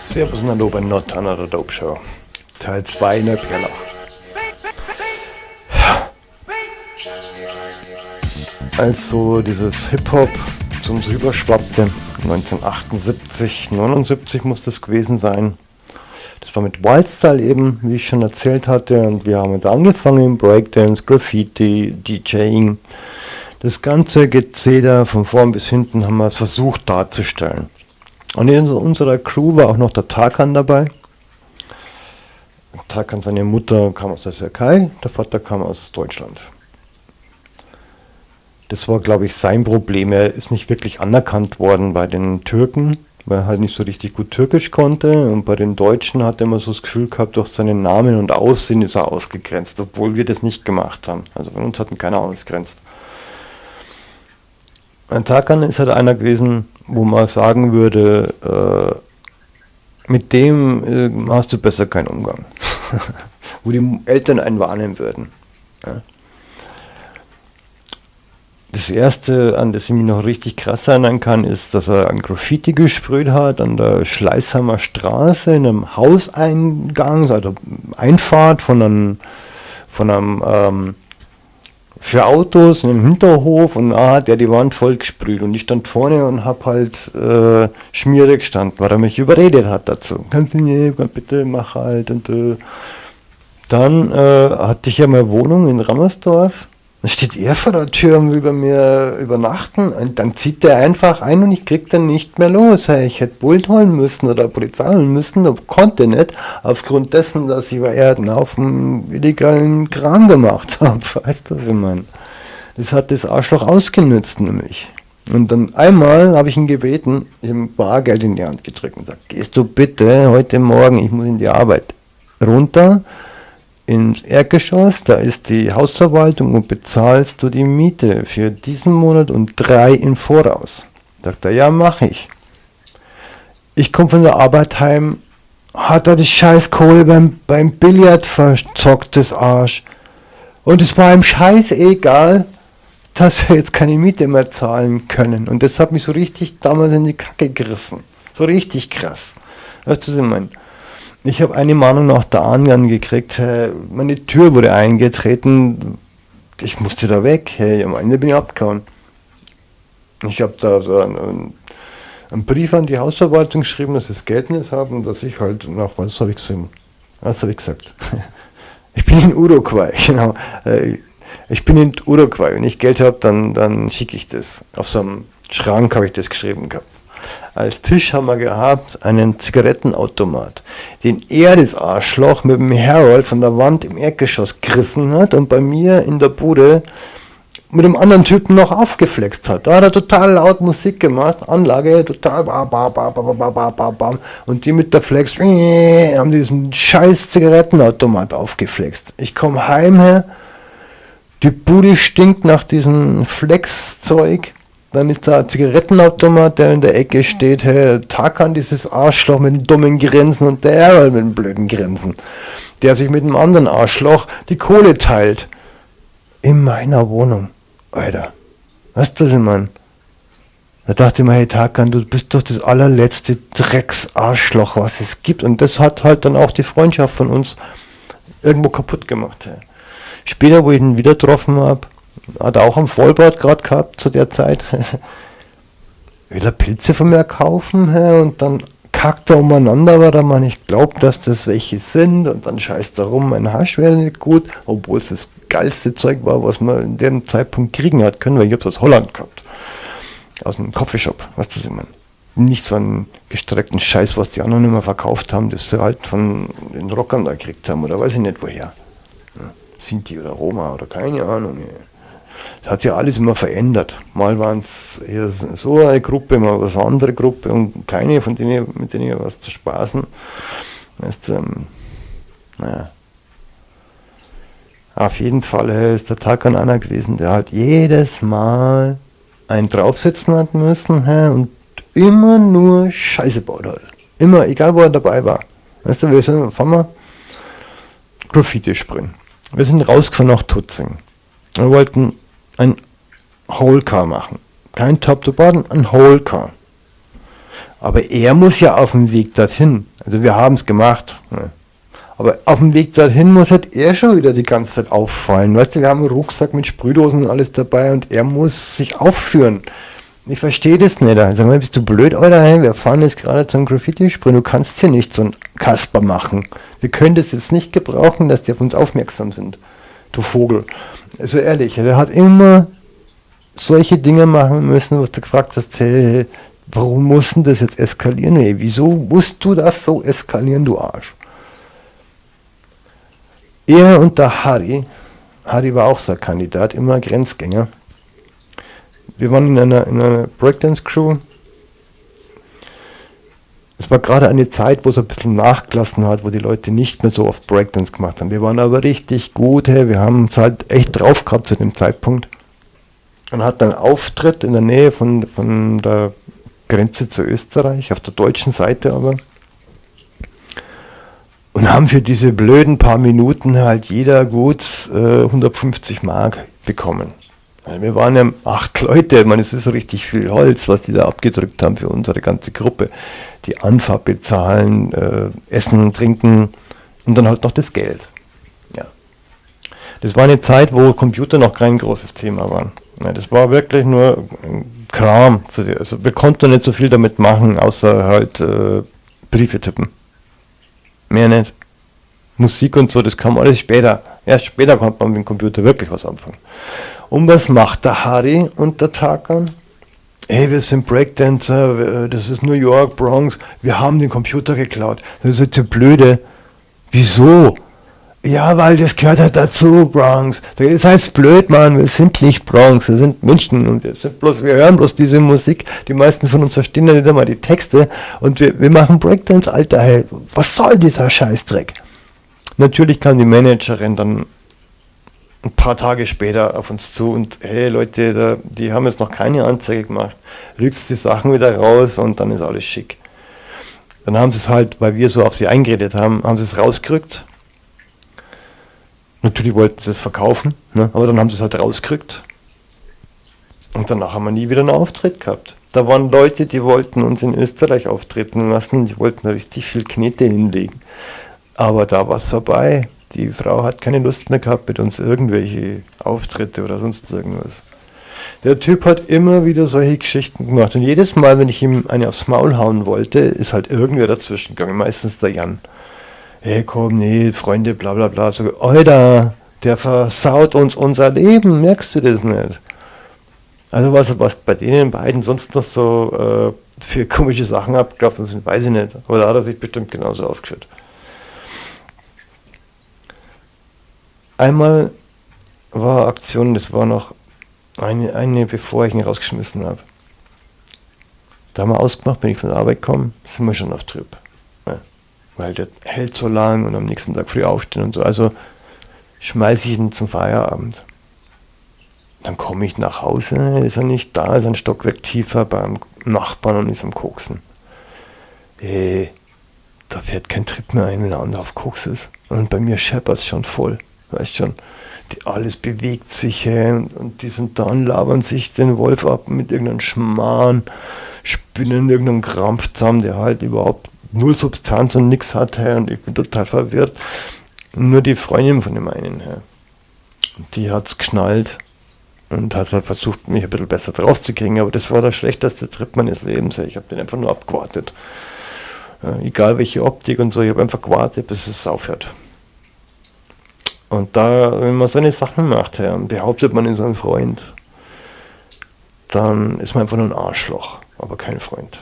Servus und hallo bei Not Another Dope Show. Teil 2 in der Perlach. Als so dieses Hip-Hop zu uns rüberschwappte, 1978, 79 muss das gewesen sein. Das war mit Wildstyle eben, wie ich schon erzählt hatte. Und wir haben jetzt angefangen, Breakdance, Graffiti, DJing. Das ganze Gezeder von vorn bis hinten haben wir versucht darzustellen. Und in unserer Crew war auch noch der Tarkan dabei. Tarkan, seine Mutter kam aus der Türkei, der Vater kam aus Deutschland. Das war, glaube ich, sein Problem. Er ist nicht wirklich anerkannt worden bei den Türken, weil er halt nicht so richtig gut Türkisch konnte. Und bei den Deutschen hat er immer so das Gefühl gehabt, durch seinen Namen und Aussehen ist er ausgegrenzt, obwohl wir das nicht gemacht haben. Also von uns hat ihn keiner ausgrenzt. Ein Tarkan ist halt einer gewesen, wo man sagen würde, äh, mit dem äh, hast du besser keinen Umgang. wo die Eltern einen warnen würden. Ja. Das erste, an das ich mich noch richtig krass erinnern kann, ist, dass er ein Graffiti gesprüht hat an der Schleißheimer Straße in einem Hauseingang, also Einfahrt von einem, von einem ähm, für Autos einem Hinterhof und da hat er die Wand voll gesprüht und ich stand vorne und hab halt äh, schmierig gestanden, weil er mich überredet hat dazu. Kannst du nicht, bitte mach halt und äh. dann äh, hatte ich ja meine Wohnung in Rammersdorf. Dann steht er vor der Tür und will bei mir übernachten und dann zieht er einfach ein und ich krieg dann nicht mehr los. Ich hätte Bult holen müssen oder Polizei holen müssen, aber konnte nicht, aufgrund dessen, dass ich bei Erden auf dem illegalen Kram gemacht habe. Weißt du, was ich meine? Das hat das Arschloch ausgenützt nämlich. Und dann einmal habe ich ihn gebeten, ihm Bargeld in die Hand gedrückt und gesagt, gehst du bitte heute Morgen, ich muss in die Arbeit, runter ins Erdgeschoss, da ist die Hausverwaltung und bezahlst du die Miete für diesen Monat und drei im Voraus. Sagt er, ja, mach ich. Ich komme von der Arbeit heim, hat er die Scheißkohle beim, beim Billard verzockt, das Arsch. Und es war ihm scheißegal, dass wir jetzt keine Miete mehr zahlen können. Und das hat mich so richtig damals in die Kacke gerissen. So richtig krass. Weißt du, was ich meine? Ich habe eine Mahnung nach der anderen gekriegt. Meine Tür wurde eingetreten. Ich musste da weg. Hey, am Ende bin ich abgehauen. Ich habe da so einen, einen, Brief an die Hausverwaltung geschrieben, dass sie das Geld nicht haben, dass ich halt nach was habe ich gesagt? Was habe ich gesagt? Ich bin in Uruguay, genau. Äh, ich bin in Uruguay. Wenn ich Geld habe, dann, dann schicke ich das. Auf so einem Schrank habe ich das geschrieben gehabt. Als Tisch haben wir gehabt einen Zigarettenautomat, den er, das Arschloch, mit dem Harold von der Wand im Erdgeschoss gerissen hat und bei mir in der Bude mit dem anderen Typen noch aufgeflext hat. Da hat er total laut Musik gemacht, Anlage total bam, und die mit der Flex haben diesen scheiß Zigarettenautomat aufgeflext. Ich komme heim her, die Bude stinkt nach diesem Flex-Zeug dann ist da ein Zigarettenautomat, der in der Ecke steht. Hey, Tarkan, dieses Arschloch mit den dummen Grenzen und der mit den blöden Grenzen. Der sich mit dem anderen Arschloch die Kohle teilt. In meiner Wohnung. Alter. Weißt du, was ich meine? Da dachte ich mir, hey Tarkan, du bist doch das allerletzte Drecksarschloch, was es gibt. Und das hat halt dann auch die Freundschaft von uns irgendwo kaputt gemacht. Später, wo ich ihn wieder getroffen habe, hat auch am Vollbart gerade gehabt zu der Zeit. Will er Pilze von mir kaufen und dann kackt er umeinander, weil er mal nicht glaubt, dass das welche sind und dann scheißt er rum, mein Hasch wäre nicht gut, obwohl es das geilste Zeug war, was man in dem Zeitpunkt kriegen hat können, weil ich hab's aus Holland gehabt. Aus einem Coffeeshop, was ich meine? Nicht so einen gestreckten Scheiß, was die anderen immer verkauft haben, das sie halt von den Rockern da gekriegt haben oder weiß ich nicht woher. Ja, Sinti oder Roma oder keine Ahnung. Ja. Das hat sich alles immer verändert. Mal waren es eher so eine Gruppe, mal was eine andere Gruppe und keine von denen, mit denen ich was zu spaßen. Das ähm, naja. Auf jeden Fall ist der Tag an einer gewesen, der halt jedes Mal einen draufsetzen hat müssen hä, und immer nur Scheiße baut halt. Immer, egal wo er dabei war. Weißt du, wir sind, fahren wir Graffiti springen. Wir sind rausgefahren nach Tutzing. Wir wollten ein Whole Car machen. Kein Top to Bottom, ein Whole Car. Aber er muss ja auf dem Weg dorthin. Also wir haben es gemacht. Ne? Aber auf dem Weg dorthin muss halt er schon wieder die ganze Zeit auffallen. Weißt du, wir haben einen Rucksack mit Sprühdosen und alles dabei und er muss sich aufführen. Ich verstehe das nicht. Sag mal, bist du blöd, Alter? Hey, wir fahren jetzt gerade zum Graffiti-Sprühen. Du kannst hier nicht so ein Kasper machen. Wir können das jetzt nicht gebrauchen, dass die auf uns aufmerksam sind. Du Vogel. Also ehrlich, er hat immer solche Dinge machen müssen, was du gefragt hast, hey, warum mussten das jetzt eskalieren? Hey, wieso musst du das so eskalieren, du Arsch? Er und der Harry, Harry war auch so ein Kandidat, immer Grenzgänger. Wir waren in einer, in einer Breakdance-Crew. Es war gerade eine Zeit, wo es ein bisschen nachgelassen hat, wo die Leute nicht mehr so oft Breakdance gemacht haben. Wir waren aber richtig gut, hey, wir haben es halt echt drauf gehabt zu dem Zeitpunkt. Und hat einen Auftritt in der Nähe von, von der Grenze zu Österreich, auf der deutschen Seite aber und haben für diese blöden paar Minuten halt jeder gut äh, 150 Mark bekommen. Wir waren ja acht Leute, ich meine, es ist richtig viel Holz, was die da abgedrückt haben für unsere ganze Gruppe. Die Anfahrt bezahlen, äh, Essen Trinken und dann halt noch das Geld. Ja. Das war eine Zeit, wo Computer noch kein großes Thema waren. Ja, das war wirklich nur Kram. Also wir konnten nicht so viel damit machen, außer halt äh, Briefe tippen. Mehr nicht. Musik und so, das kam alles später. Erst später konnte man mit dem Computer wirklich was anfangen. Und was macht der Harry und der Takan? Hey, wir sind Breakdancer, das ist New York, Bronx, wir haben den Computer geklaut. Das ist ja blöde. Wieso? Ja, weil das gehört halt dazu, Bronx. Das heißt blöd, Mann, wir sind nicht Bronx, wir sind München und wir sind bloß, wir hören bloß diese Musik. Die meisten von uns verstehen ja nicht einmal die Texte und wir, wir machen Breakdance, Alter, hey, was soll dieser Scheißdreck? Natürlich kam die Managerin dann ein paar Tage später auf uns zu und hey Leute, da, die haben jetzt noch keine Anzeige gemacht. Rückst die Sachen wieder raus und dann ist alles schick. Dann haben sie es halt, weil wir so auf sie eingeredet haben, haben sie es rausgerückt Natürlich wollten sie es verkaufen, ne? aber dann haben sie es halt rausgekriegt. Und danach haben wir nie wieder einen Auftritt gehabt. Da waren Leute, die wollten uns in Österreich auftreten lassen, die wollten richtig viel Knete hinlegen. Aber da war es vorbei. Die Frau hat keine Lust mehr gehabt mit uns irgendwelche Auftritte oder sonst irgendwas. Der Typ hat immer wieder solche Geschichten gemacht und jedes Mal, wenn ich ihm eine aufs Maul hauen wollte, ist halt irgendwer dazwischen gegangen, meistens der Jan hey komm, nee, Freunde, bla bla bla. So, Alter, der versaut uns unser Leben, merkst du das nicht? Also was, was bei denen beiden sonst noch so äh, für komische Sachen abgelaufen sind, weiß ich nicht. Aber da hat er sich bestimmt genauso aufgeführt. Einmal war Aktion, das war noch eine, eine bevor ich ihn rausgeschmissen habe. Da haben wir ausgemacht, wenn ich von der Arbeit komme, sind wir schon auf Trip weil der hält so lang und am nächsten Tag früh aufstehen und so. Also schmeiße ich ihn zum Feierabend. Dann komme ich nach Hause, ist er nicht da, ist ein Stockwerk tiefer beim Nachbarn und ist am Koksen. Ey, da fährt kein Trip mehr ein, wenn er auf Koks ist. Und bei mir scheppert es schon voll, weißt schon. Die, alles bewegt sich und, und die sind da und labern sich den Wolf ab mit irgendeinem Schmarrn, spinnen irgendeinen Krampf zusammen, der halt überhaupt null Substanz und nichts hat hey, und ich bin total verwirrt. Nur die Freundin von dem einen, hey, die hat es geschnallt und hat halt versucht, mich ein bisschen besser drauf zu kriegen, aber das war der schlechteste Trip meines Lebens. Hey. Ich habe den einfach nur abgewartet. Äh, egal welche Optik und so, ich habe einfach gewartet, bis es aufhört. Und da, wenn man so eine Sachen macht, und behauptet man in seinem Freund, dann ist man einfach nur ein Arschloch, aber kein Freund.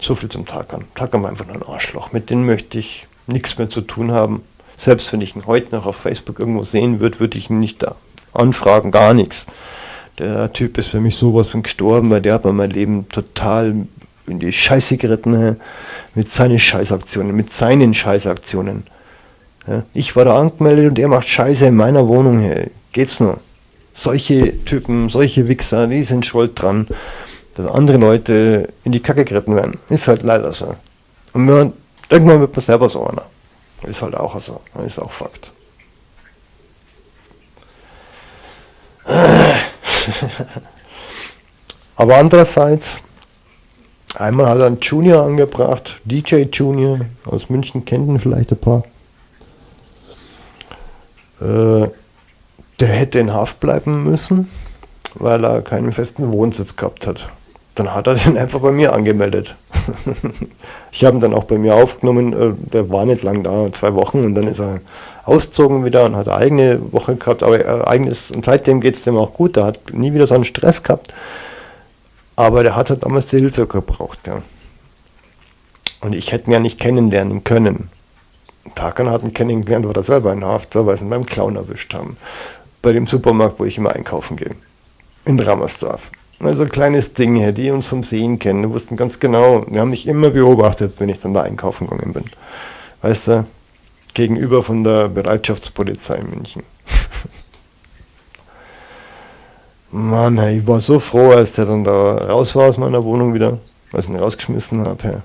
So viel zum Takan. Takan war einfach nur ein Arschloch. Mit denen möchte ich nichts mehr zu tun haben. Selbst wenn ich ihn heute noch auf Facebook irgendwo sehen würde, würde ich ihn nicht da anfragen, gar nichts. Der Typ ist für mich sowas von gestorben, weil der hat mein Leben total in die Scheiße geritten, mit seinen Scheißaktionen, mit seinen Scheißaktionen. Ich war da angemeldet und er macht Scheiße in meiner Wohnung. Geht's nur? Solche Typen, solche Wichser, die sind schuld dran dass andere Leute in die Kacke geritten werden. Ist halt leider so. Und man, irgendwann wird man selber so einer. Ist halt auch so. Ist auch Fakt. Aber andererseits Einmal hat er einen Junior angebracht, DJ Junior aus München, kennt ihn vielleicht ein paar. Äh, der hätte in Haft bleiben müssen, weil er keinen festen Wohnsitz gehabt hat. Dann hat er den einfach bei mir angemeldet. ich habe ihn dann auch bei mir aufgenommen, äh, der war nicht lang da, zwei Wochen und dann ist er ausgezogen wieder und hat eine eigene Woche gehabt, aber äh, eigenes, und seitdem geht es dem auch gut, der hat nie wieder so einen Stress gehabt, aber der hat halt damals die Hilfe gebraucht. Ja. Und ich hätte ihn ja nicht kennenlernen können. Takan hat ihn kennengelernt, war er selber in Haft, weil sie ihn beim Clown erwischt haben. Bei dem Supermarkt, wo ich immer einkaufen gehe. In Rammersdorf. Also ein kleines Ding, die uns vom Sehen kennen, die wussten ganz genau, die haben mich immer beobachtet, wenn ich dann da einkaufen gegangen bin. Weißt du, gegenüber von der Bereitschaftspolizei in München. Mann, ich war so froh, als der dann da raus war aus meiner Wohnung wieder, als ich ihn rausgeschmissen habe.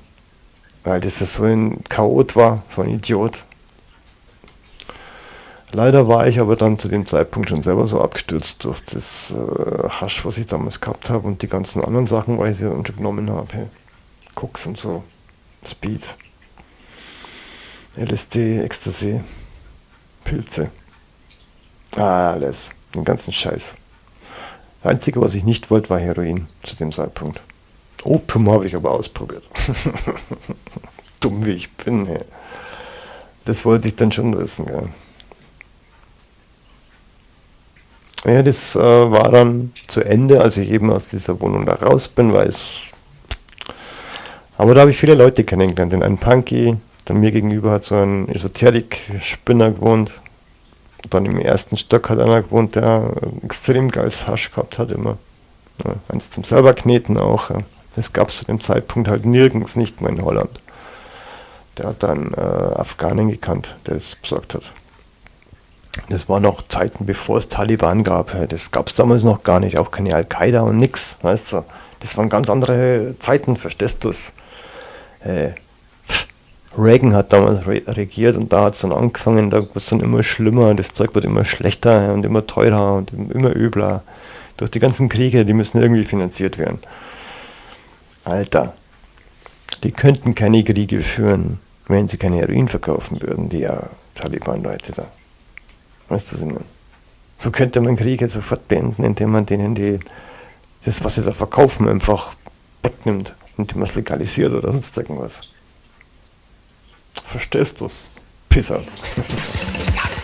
Weil das so ein Chaot war, so ein Idiot. Leider war ich aber dann zu dem Zeitpunkt schon selber so abgestürzt durch das äh, Hasch, was ich damals gehabt habe und die ganzen anderen Sachen, weil ich sie dann schon genommen habe. Hey. Koks und so, Speed, LSD, Ecstasy, Pilze, alles, den ganzen Scheiß. Das Einzige, was ich nicht wollte, war Heroin zu dem Zeitpunkt. Opium habe ich aber ausprobiert. Dumm wie ich bin. Hey. Das wollte ich dann schon wissen. Gell. Ja, das äh, war dann zu Ende, als ich eben aus dieser Wohnung da raus bin, weil es. Aber da habe ich viele Leute kennengelernt. Den einen Punky, dann mir gegenüber hat so ein Esoterik-Spinner gewohnt. Dann im ersten Stock hat einer gewohnt, der extrem geiles Hasch gehabt hat, immer. Ja, eins zum selber kneten auch. Ja. Das gab es zu dem Zeitpunkt halt nirgends nicht mehr in Holland. Der hat dann äh, Afghanen gekannt, der es besorgt hat. Das war noch Zeiten, bevor es Taliban gab. Das gab es damals noch gar nicht, auch keine Al-Qaida und nix. Weißt du? Das waren ganz andere Zeiten, verstehst du es? Äh, Reagan hat damals re regiert und da hat es dann angefangen, da wird es dann immer schlimmer, das Zeug wird immer schlechter und immer teurer und immer übler. Durch die ganzen Kriege, die müssen irgendwie finanziert werden. Alter, die könnten keine Kriege führen, wenn sie kein Heroin verkaufen würden, die ja Taliban-Leute da. Weißt du, was ich meine? So könnte man Kriege sofort beenden, indem man denen die, das, was sie da verkaufen, einfach wegnimmt, indem man es legalisiert oder sonst irgendwas. Verstehst du's? Pisser.